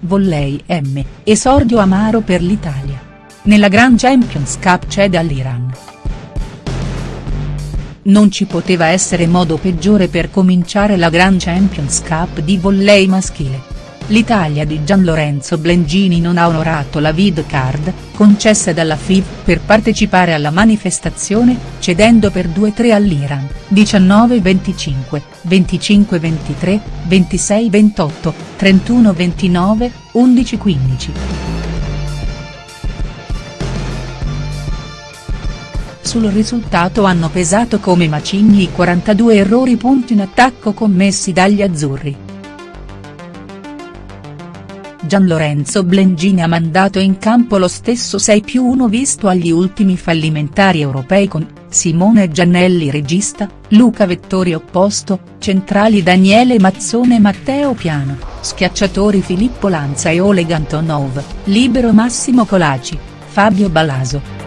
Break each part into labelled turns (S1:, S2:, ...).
S1: Volley M, esordio amaro per l'Italia. Nella Grand Champions Cup cede all'Iran. Non ci poteva essere modo peggiore per cominciare la Grand Champions Cup di volley maschile l'Italia di Gianlorenzo Blengini non ha onorato la vid card, concessa dalla FIV per partecipare alla manifestazione, cedendo per 2-3 all'Iran, 19-25, 25-23, 26-28, 31-29, 11-15. Sul risultato hanno pesato come macigni i 42 errori punti in attacco commessi dagli azzurri. Gianlorenzo Blengini ha mandato in campo lo stesso 6 più 1 visto agli ultimi fallimentari europei con, Simone Giannelli regista, Luca Vettori opposto, centrali Daniele Mazzone e Matteo Piano, schiacciatori Filippo Lanza e Oleg Antonov, libero Massimo Colaci, Fabio Balaso.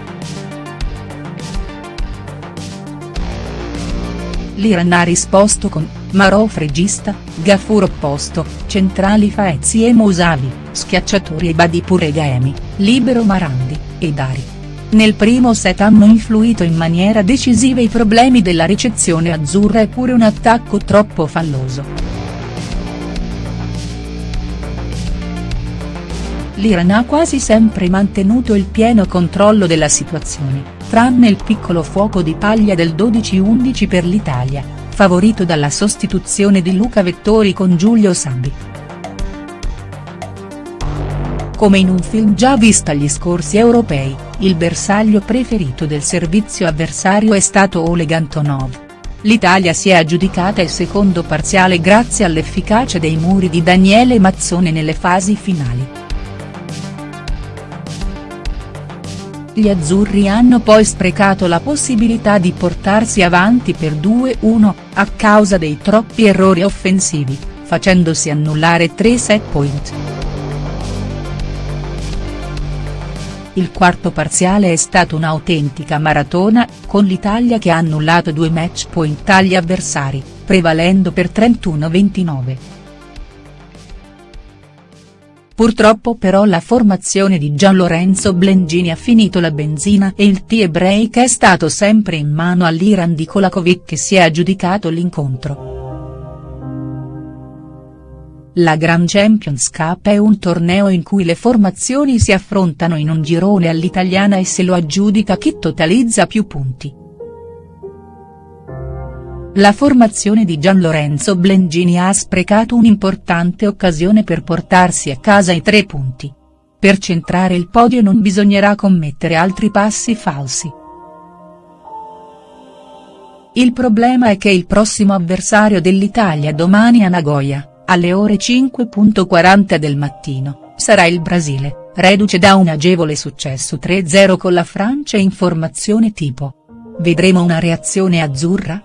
S1: L'Iran ha risposto con, Marov regista, Gafur opposto, centrali Faezi e Mousavi, schiacciatori e Badipur e Gaemi, libero Marandi, e Dari. Nel primo set hanno influito in maniera decisiva i problemi della ricezione azzurra e pure un attacco troppo falloso. L'Iran ha quasi sempre mantenuto il pieno controllo della situazione, tranne il piccolo fuoco di paglia del 12-11 per l'Italia favorito dalla sostituzione di Luca Vettori con Giulio Sambi. Come in un film già visto agli scorsi europei, il bersaglio preferito del servizio avversario è stato Oleg Antonov. L'Italia si è aggiudicata il secondo parziale grazie all'efficacia dei muri di Daniele Mazzone nelle fasi finali. Gli azzurri hanno poi sprecato la possibilità di portarsi avanti per 2-1, a causa dei troppi errori offensivi, facendosi annullare tre set point. Il quarto parziale è stato un'autentica maratona, con l'Italia che ha annullato due match point agli avversari, prevalendo per 31-29. Purtroppo però la formazione di Gianlorenzo Blengini ha finito la benzina e il tie break è stato sempre in mano all'Iran di Kolakovic che si è aggiudicato l'incontro. La Grand Champions Cup è un torneo in cui le formazioni si affrontano in un girone all'italiana e se lo aggiudica chi totalizza più punti. La formazione di Gianlorenzo Blengini ha sprecato un'importante occasione per portarsi a casa i tre punti. Per centrare il podio non bisognerà commettere altri passi falsi. Il problema è che il prossimo avversario dell'Italia domani a Nagoya, alle ore 5.40 del mattino, sarà il Brasile, reduce da un agevole successo 3-0 con la Francia in formazione tipo. Vedremo una reazione azzurra?.